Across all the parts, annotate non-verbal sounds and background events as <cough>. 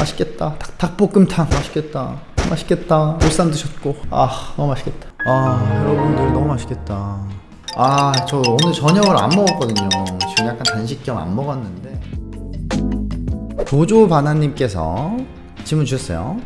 맛있겠다. 닭, 닭볶음탕. 맛있겠다. 맛있겠다. 보쌈 드셨고. 아 너무 맛있겠다. 아 여러분들 너무 맛있겠다. 아 저 오늘 저녁을 안 먹었거든요. 지금 약간 단식 겸 안 먹었는데. 도조바나님께서 질문 주셨어요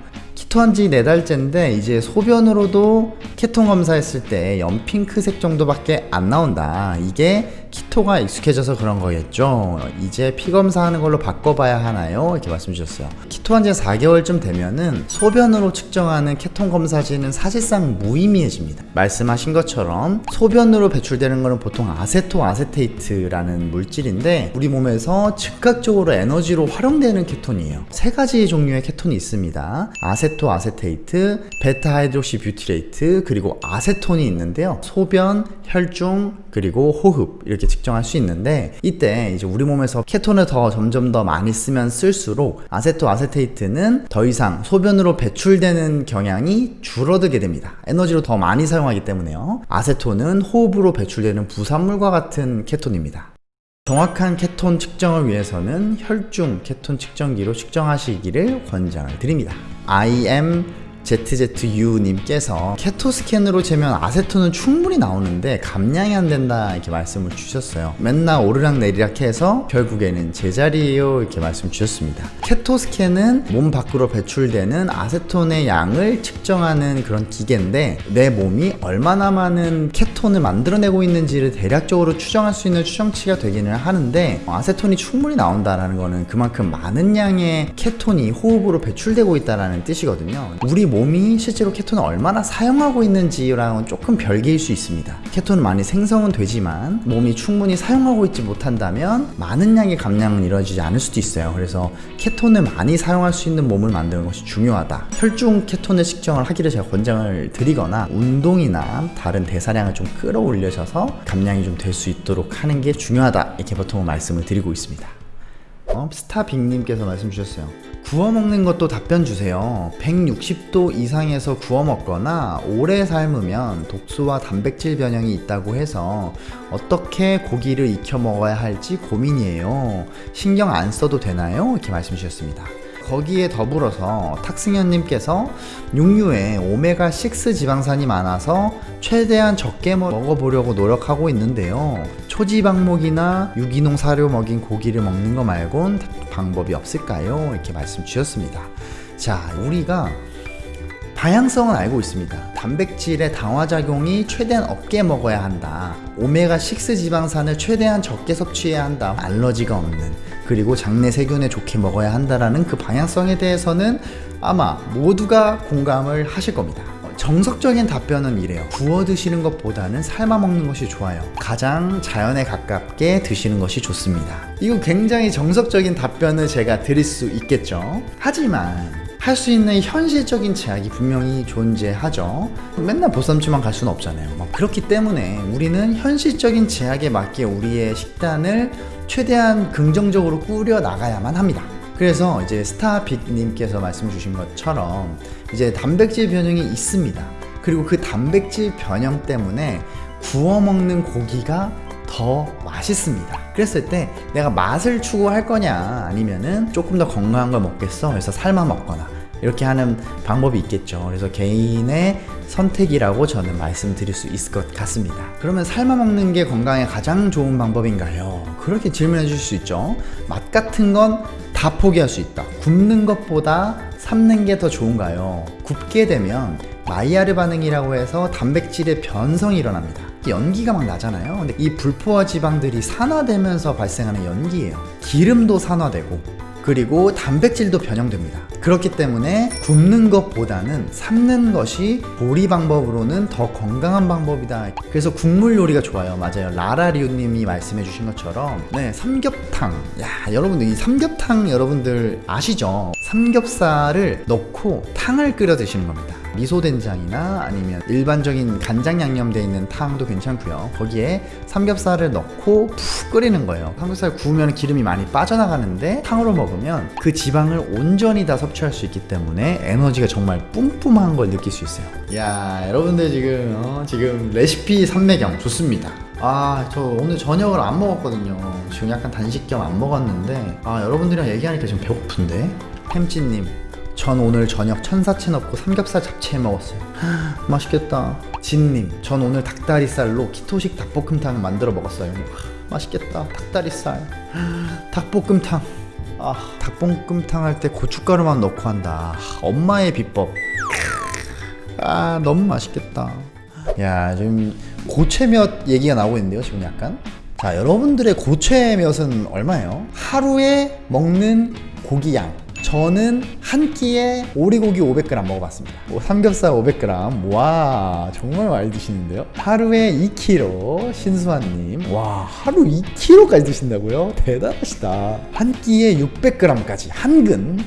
키토한 지 4달째인데 이제 소변으로도 케톤 검사했을 때 연핑크색 정도밖에 안 나온다. 이게 키토가 익숙해져서 그런 거겠죠. 이제 피 검사하는 걸로 바꿔봐야 하나요? 이렇게 말씀 주셨어요. 키토한 지 4개월쯤 되면은 소변으로 측정하는 케톤 검사지는 사실상 무의미해집니다. 말씀하신 것처럼 소변으로 배출되는 거는 보통 아세토 아세테이트라는 물질인데 우리 몸에서 즉각적으로 에너지로 활용되는 케톤이에요. 세 가지 종류의 케톤이 있습니다. acetoacetate beta-hydroxybutyrate 그리고 아세톤이 있는데요. 소변, 혈중, 그리고 호흡 이렇게 측정할 수 있는데 이때 이제 우리 몸에서 케톤을 더 점점 더 많이 쓰면 쓸수록 acetoacetate는 더 이상 소변으로 배출되는 경향이 줄어들게 됩니다. 에너지로 더 많이 사용하기 때문에요. 아세톤은 호흡으로 배출되는 부산물과 같은 케톤입니다. 정확한 케톤 측정을 위해서는 혈중 케톤 측정기로 측정하시기를 권장을 드립니다 I am ZZU님께서 케토스캔으로 재면 아세톤은 충분히 나오는데 감량이 안 된다 이렇게 말씀을 주셨어요. 맨날 오르락 내리락 해서 결국에는 제자리에요 이렇게 말씀 주셨습니다. 케토스캔은 몸 밖으로 배출되는 아세톤의 양을 측정하는 그런 기계인데 내 몸이 얼마나 많은 케톤을 만들어내고 있는지를 대략적으로 추정할 수 있는 추정치가 되기는 하는데 아세톤이 충분히 나온다는 거는 그만큼 많은 양의 케톤이 호흡으로 배출되고 있다는 뜻이거든요. 우리 몸이 실제로 케톤을 얼마나 사용하고 있는지랑은 조금 별개일 수 있습니다. 케톤은 많이 생성은 되지만 몸이 충분히 사용하고 있지 못한다면 많은 양의 감량은 이루어지지 않을 수도 있어요. 그래서 케톤을 많이 사용할 수 있는 몸을 만드는 것이 중요하다. 혈중 케톤을 측정을 하기를 제가 권장을 드리거나 운동이나 다른 대사량을 좀 끌어올려셔서 감량이 좀 될 수 있도록 하는 게 중요하다. 이렇게 보통 말씀을 드리고 있습니다. 어, 스타빅님께서 말씀 주셨어요 구워 먹는 것도 답변 주세요. 160도 이상에서 구워 먹거나 오래 삶으면 독소와 단백질 변형이 있다고 해서 어떻게 고기를 익혀 먹어야 할지 고민이에요. 신경 안 써도 되나요? 이렇게 말씀 주셨습니다 거기에 더불어서 탁승현님께서 육류에 오메가6 지방산이 많아서 최대한 적게 먹어보려고 노력하고 있는데요 초지방목이나 유기농 사료 먹인 고기를 먹는 거 말곤 방법이 없을까요? 이렇게 말씀 주셨습니다 자 우리가 방향성은 알고 있습니다. 단백질의 당화작용이 최대한 없게 먹어야 한다. 오메가6 지방산을 최대한 적게 섭취해야 한다. 알러지가 없는 그리고 장내 세균에 좋게 먹어야 한다라는 그 방향성에 대해서는 아마 모두가 공감을 하실 겁니다. 정석적인 답변은 이래요. 구워 드시는 것보다는 삶아 먹는 것이 좋아요. 가장 자연에 가깝게 드시는 것이 좋습니다. 이거 굉장히 정석적인 답변을 제가 드릴 수 있겠죠? 하지만 할 수 있는 현실적인 제약이 분명히 존재하죠. 맨날 보쌈집만 갈 수는 없잖아요. 뭐 그렇기 때문에 우리는 현실적인 제약에 맞게 우리의 식단을 최대한 긍정적으로 꾸려 나가야만 합니다. 그래서 이제 스타빅님께서 말씀 주신 것처럼 이제 단백질 변형이 있습니다. 그리고 그 단백질 변형 때문에 구워 먹는 고기가 더 맛있습니다. 그랬을 때 내가 맛을 추구할 거냐 아니면은 조금 더 건강한 걸 먹겠어? 그래서 삶아 먹거나. 이렇게 하는 방법이 있겠죠. 그래서 개인의 선택이라고 저는 말씀드릴 수 있을 것 같습니다. 그러면 삶아 먹는 게 건강에 가장 좋은 방법인가요? 그렇게 질문해 주실 수 있죠. 맛 같은 건 다 포기할 수 있다. 굽는 것보다 삶는 게 더 좋은가요? 굽게 되면 마이야르 반응이라고 해서 단백질의 변성이 일어납니다 연기가 막 나잖아요. 근데 이 불포화 지방들이 산화되면서 발생하는 연기예요. 기름도 산화되고 그리고 단백질도 변형됩니다. 그렇기 때문에 굽는 것보다는 삶는 것이 조리 방법으로는 더 건강한 방법이다. 그래서 국물 요리가 좋아요. 맞아요. 라라리오님이 말씀해 주신 것처럼 네 삼겹탕. 야 여러분들 이 삼겹탕 여러분들 아시죠? 삼겹살을 넣고 탕을 끓여 드시는 겁니다 미소된장이나 아니면 일반적인 간장 양념 돼 있는 탕도 괜찮고요. 거기에 삼겹살을 넣고 푹 끓이는 거예요. 삼겹살 구우면 기름이 많이 빠져나가는데 탕으로 먹으면 그 지방을 온전히 다 섭취할 수 있기 때문에 에너지가 정말 뿜뿜한 걸 느낄 수 있어요. 야 여러분들 지금 어, 지금 레시피 삼매경 좋습니다. 아 저 오늘 저녁을 안 먹었거든요. 지금 약간 단식 겸 안 먹었는데 아 여러분들이랑 얘기하니까 지금 배고픈데? 햄찌님 전 오늘 저녁 천사채 넣고 삼겹살 잡채 먹었어요. 맛있겠다. 진님 전 오늘 닭다리살로 키토식 닭볶음탕 만들어 먹었어요. 맛있겠다. 닭다리살. 닭볶음탕. 아 닭볶음탕 할 때 고춧가루만 넣고 한다. 엄마의 비법. 아 너무 맛있겠다. 야 지금 고체몇 얘기가 나오고 있는데요 지금 약간? 자 여러분들의 고체몇은 얼마예요? 하루에 먹는 고기 양 저는 한 끼에 오리고기 500g 먹어봤습니다 뭐 삼겹살 500g 와 정말 많이 드시는데요 하루에 2kg 신수환님 와 하루 2kg까지 드신다고요? 대단하시다 한 끼에 600g까지 한근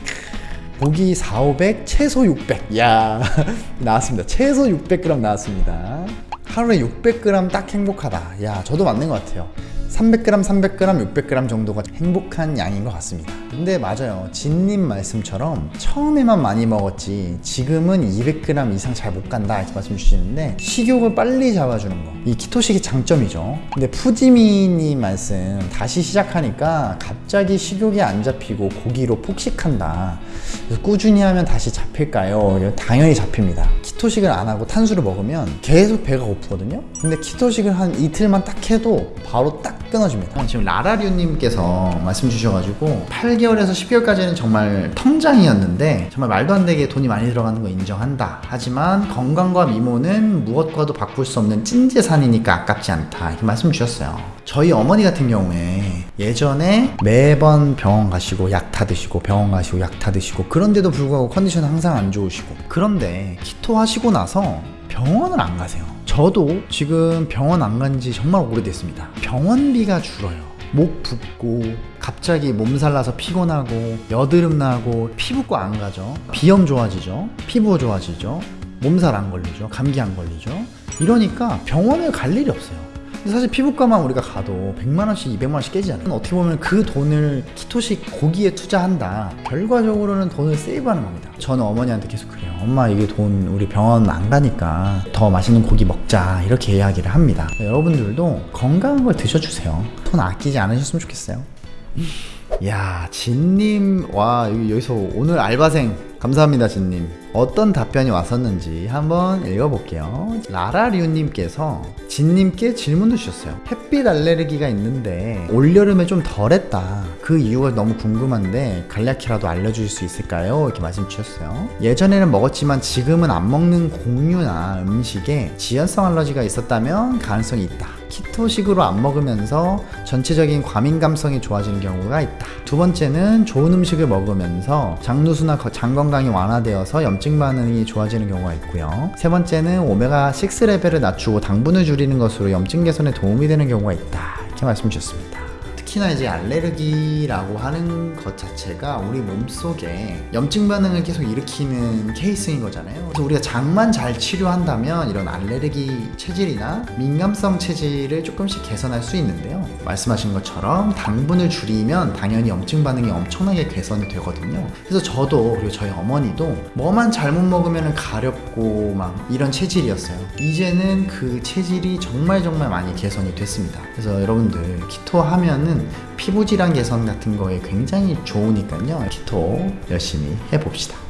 고기 4, 500, 최소 600. 야 <laughs> 나왔습니다. 최소 600g 나왔습니다. 하루에 600g 딱 행복하다. 야, 저도 맞는 것 같아요. 300g, 300g, 600g 정도가 행복한 양인 것 같습니다. 근데 맞아요. 진님 말씀처럼 처음에만 많이 먹었지 지금은 200g 이상 잘 못 간다 이렇게 말씀 주시는데 식욕을 빨리 잡아주는 거. 이 키토식이 장점이죠. 근데 푸지미님 말씀 다시 시작하니까 갑자기 식욕이 안 잡히고 고기로 폭식한다. 그래서 꾸준히 하면 다시 잡힐까요? 당연히 잡힙니다. 키토식을 안 하고 탄수를 먹으면 계속 배가 고프거든요. 근데 키토식을 한 이틀만 딱 해도 바로 딱 끊어집니다. 지금 라라류님께서 말씀 주셔가지고 8개월에서 10개월까지는 정말 통장이었는데 정말 말도 안 되게 돈이 많이 들어가는 거 인정한다. 하지만 건강과 미모는 무엇과도 바꿀 수 없는 찐재산이니까 아깝지 않다. 이렇게 말씀 주셨어요. 저희 어머니 같은 경우에 예전에 매번 병원 가시고 약 타 드시고 병원 가시고 약 타 드시고 그런데도 불구하고 컨디션 항상 안 좋으시고 그런데 키토 하시고 나서 병원을 안 가세요. 저도 지금 병원 안 간 지 정말 오래됐습니다. 병원비가 줄어요. 목 붓고 갑자기 몸살 나서 피곤하고 여드름 나고 피부과 안 가죠. 비염 좋아지죠. 피부 좋아지죠. 몸살 안 걸리죠. 감기 안 걸리죠. 이러니까 병원을 갈 일이 없어요. 사실 피부과만 우리가 가도 100만원씩 200만원씩 깨지잖아요 어떻게 보면 그 돈을 키토식 고기에 투자한다 결과적으로는 돈을 세이브하는 겁니다 저는 어머니한테 계속 그래요 엄마 이게 돈 우리 병원 안 가니까 더 맛있는 고기 먹자 이렇게 이야기를 합니다. 여러분들도 건강한 걸 드셔주세요. 돈 아끼지 않으셨으면 좋겠어요. 야 진님 와 여기- 여기서 오늘 알바생. 감사합니다 진님 어떤 답변이 왔었는지 한번 읽어볼게요. 라라류님께서 진님께 질문도 주셨어요. 햇빛 알레르기가 있는데 올여름에 좀 덜했다. 그 이유가 너무 궁금한데 간략히라도 알려주실 수 있을까요? 이렇게 말씀 주셨어요. 예전에는 먹었지만 지금은 안 먹는 곡류나 음식에 지연성 알러지가 있었다면 가능성이 있다 키토식으로 안 먹으면서 전체적인 과민 감성이 좋아지는 경우가 있다. 두 번째는 좋은 음식을 먹으면서 장누수나 거- 장 건강이 완화되어서 염증 반응이 좋아지는 경우가 있고요. 세 번째는 오메가6 레벨을 낮추고 당분을 줄이는 것으로 염증 개선에 도움이 되는 경우가 있다. 이렇게 말씀 주셨습니다. 특히나 이제 알레르기라고 하는 것 자체가 우리 몸속에 염증 반응을 계속 일으키는 케이스인 거잖아요. 그래서 우리가 장만 잘 치료한다면 이런 알레르기 체질이나 민감성 체질을 조금씩 개선할 수 있는데요. 말씀하신 것처럼 당분을 줄이면 당연히 염증 반응이 엄청나게 개선이 되거든요. 그래서 저도 그리고 저희 어머니도 뭐만 잘못 먹으면 가렵고 막 이런 체질이었어요. 이제는 그 체질이 정말 정말 많이 개선이 됐습니다. 그래서 여러분들 키토 하면은 피부 질환 개선 같은 거에 굉장히 좋으니까요. 키토 열심히 해봅시다.